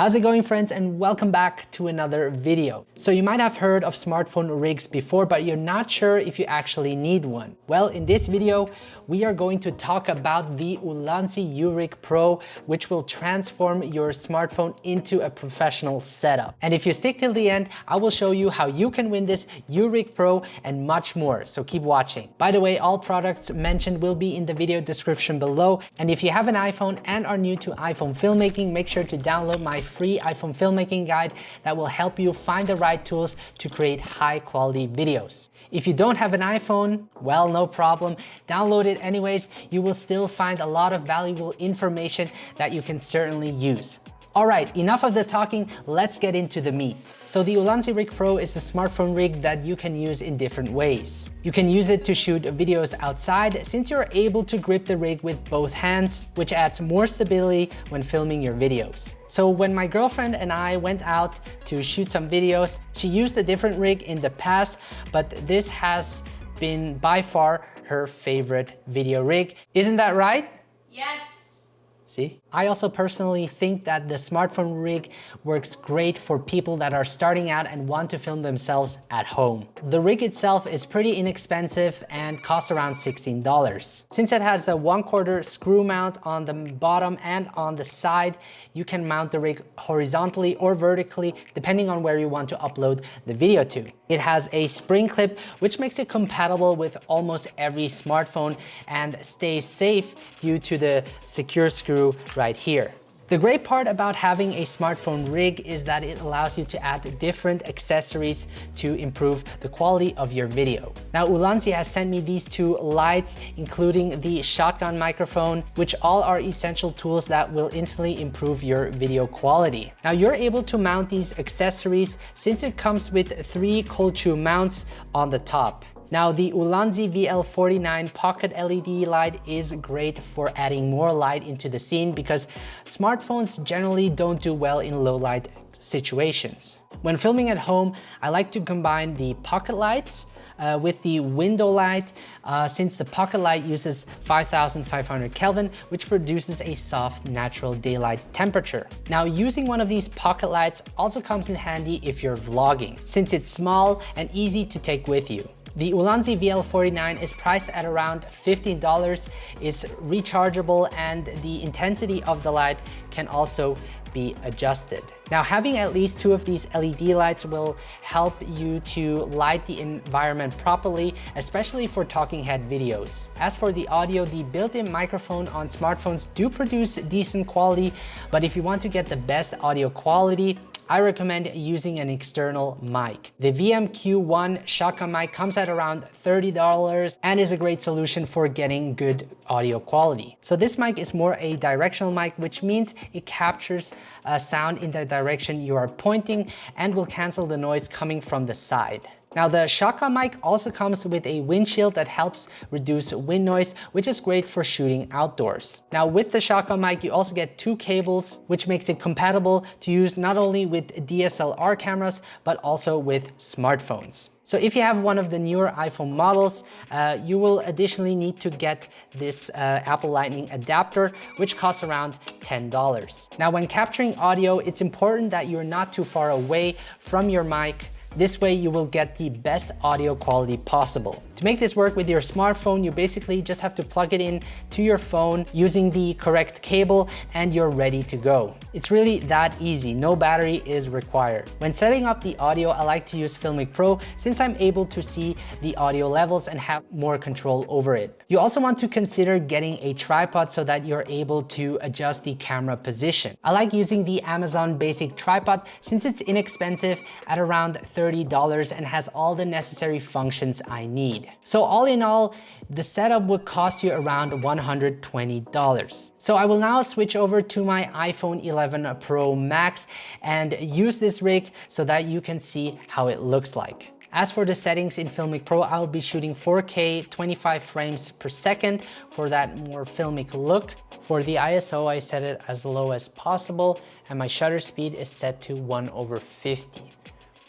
How's it going friends and welcome back to another video. So you might have heard of smartphone rigs before but you're not sure if you actually need one. Well in this video we are going to talk about the Ulanzi URig Pro which will transform your smartphone into a professional setup. And if you stick till the end I will show you how you can win this URig Pro and much more so keep watching. By the way all products mentioned will be in the video description below and if you have an iPhone and are new to iPhone filmmaking make sure to download my free iPhone filmmaking guide that will help you find the right tools to create high quality videos. If you don't have an iPhone, well, no problem. Download it anyways. You will still find a lot of valuable information that you can certainly use. All right, enough of the talking, let's get into the meat. So the Ulanzi Rig Pro is a smartphone rig that you can use in different ways. You can use it to shoot videos outside since you're able to grip the rig with both hands, which adds more stability when filming your videos. So when my girlfriend and I went out to shoot some videos, she used a different rig in the past, but this has been by far her favorite video rig. Isn't that right? Yes. See? I also personally think that the smartphone rig works great for people that are starting out and want to film themselves at home. The rig itself is pretty inexpensive and costs around $16. Since it has a one quarter screw mount on the bottom and on the side, you can mount the rig horizontally or vertically depending on where you want to upload the video to. It has a spring clip which makes it compatible with almost every smartphone and stays safe due to the secure screw right here. The great part about having a smartphone rig is that it allows you to add different accessories to improve the quality of your video. Now Ulanzi has sent me these two lights, including the shotgun microphone, which all are essential tools that will instantly improve your video quality. Now you're able to mount these accessories since it comes with three cold shoe mounts on the top. Now the Ulanzi VL49 pocket LED light is great for adding more light into the scene because smartphones generally don't do well in low light situations. When filming at home, I like to combine the pocket lights uh, with the window light uh, since the pocket light uses 5500 Kelvin which produces a soft natural daylight temperature. Now using one of these pocket lights also comes in handy if you're vlogging since it's small and easy to take with you. The Ulanzi VL49 is priced at around $15, is rechargeable and the intensity of the light can also be adjusted. Now having at least two of these LED lights will help you to light the environment properly, especially for talking head videos. As for the audio, the built-in microphone on smartphones do produce decent quality, but if you want to get the best audio quality, I recommend using an external mic. The VMQ1 shotgun mic comes at around $30 and is a great solution for getting good audio quality. So this mic is more a directional mic, which means it captures a sound in the direction you are pointing and will cancel the noise coming from the side. Now the shotgun mic also comes with a windshield that helps reduce wind noise, which is great for shooting outdoors. Now with the shotgun mic, you also get two cables, which makes it compatible to use not only with DSLR cameras, but also with smartphones. So if you have one of the newer iPhone models, uh, you will additionally need to get this uh, Apple Lightning adapter, which costs around $10. Now when capturing audio, it's important that you're not too far away from your mic this way you will get the best audio quality possible. To make this work with your smartphone, you basically just have to plug it in to your phone using the correct cable and you're ready to go. It's really that easy, no battery is required. When setting up the audio, I like to use Filmic Pro since I'm able to see the audio levels and have more control over it. You also want to consider getting a tripod so that you're able to adjust the camera position. I like using the Amazon Basic Tripod since it's inexpensive at around $30 and has all the necessary functions I need. So all in all, the setup would cost you around $120. So I will now switch over to my iPhone 11 Pro Max and use this rig so that you can see how it looks like. As for the settings in Filmic Pro, I'll be shooting 4K 25 frames per second for that more filmic look. For the ISO, I set it as low as possible and my shutter speed is set to 1 over 50.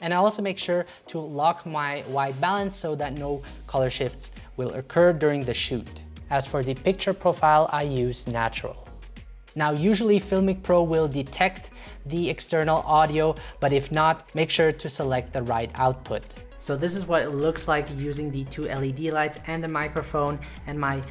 And I also make sure to lock my white balance so that no color shifts will occur during the shoot. As for the picture profile, I use natural. Now, usually Filmic Pro will detect the external audio, but if not, make sure to select the right output. So this is what it looks like using the two LED lights and the microphone and my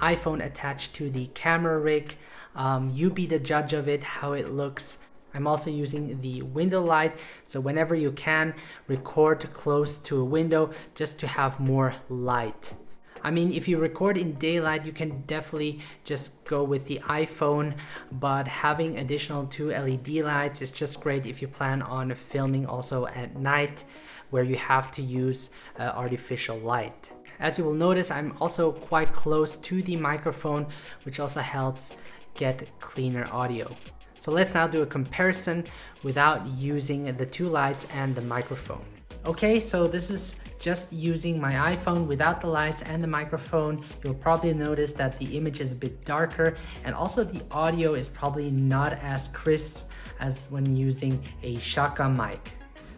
iPhone attached to the camera rig. Um, you be the judge of it, how it looks. I'm also using the window light, so whenever you can, record close to a window just to have more light. I mean, if you record in daylight, you can definitely just go with the iPhone, but having additional two LED lights is just great if you plan on filming also at night where you have to use uh, artificial light. As you will notice, I'm also quite close to the microphone, which also helps get cleaner audio. So let's now do a comparison without using the two lights and the microphone. Okay, so this is just using my iPhone without the lights and the microphone. You'll probably notice that the image is a bit darker and also the audio is probably not as crisp as when using a shotgun mic.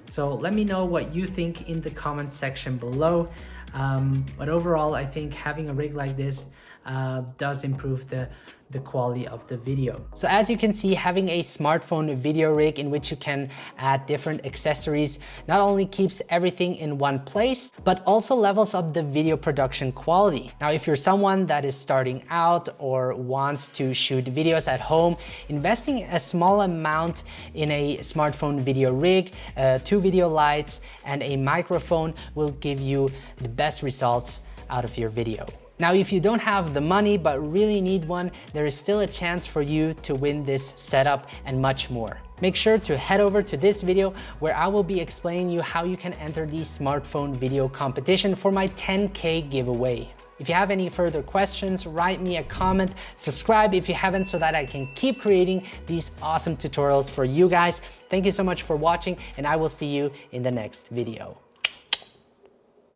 So let me know what you think in the comment section below. Um, but overall, I think having a rig like this uh, does improve the the quality of the video. So as you can see, having a smartphone video rig in which you can add different accessories not only keeps everything in one place, but also levels up the video production quality. Now, if you're someone that is starting out or wants to shoot videos at home, investing a small amount in a smartphone video rig, uh, two video lights, and a microphone will give you the best results out of your video. Now, if you don't have the money but really need one, there is still a chance for you to win this setup and much more. Make sure to head over to this video where I will be explaining you how you can enter the smartphone video competition for my 10K giveaway. If you have any further questions, write me a comment, subscribe if you haven't so that I can keep creating these awesome tutorials for you guys. Thank you so much for watching and I will see you in the next video.